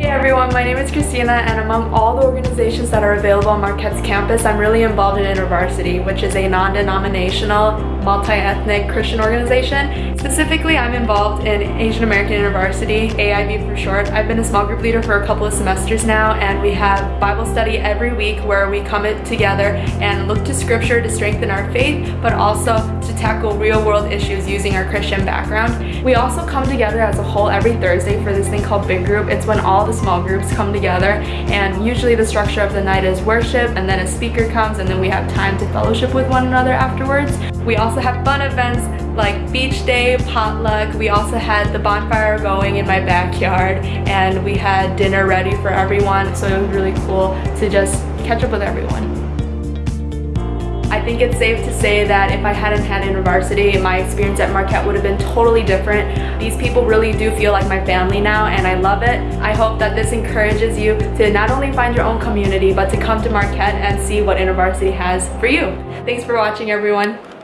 Hey everyone, my name is Christina and among all the organizations that are available on Marquette's campus, I'm really involved in InterVarsity, which is a non-denominational, multi-ethnic Christian organization. Specifically, I'm involved in Asian American InterVarsity, AIV for short. I've been a small group leader for a couple of semesters now and we have Bible study every week where we come together and look to scripture to strengthen our faith, but also to tackle real world issues using our Christian background. We also come together as a whole every Thursday for this thing called Big Group. It's when all the small groups come together and usually the structure of the night is worship and then a speaker comes and then we have time to fellowship with one another afterwards. We also have fun events like beach day, potluck. We also had the bonfire going in my backyard and we had dinner ready for everyone so it was really cool to just catch up with everyone. I think it's safe to say that if I hadn't had InterVarsity, my experience at Marquette would have been totally different. These people really do feel like my family now and I love it. I hope that this encourages you to not only find your own community, but to come to Marquette and see what InterVarsity has for you. Thanks for watching everyone.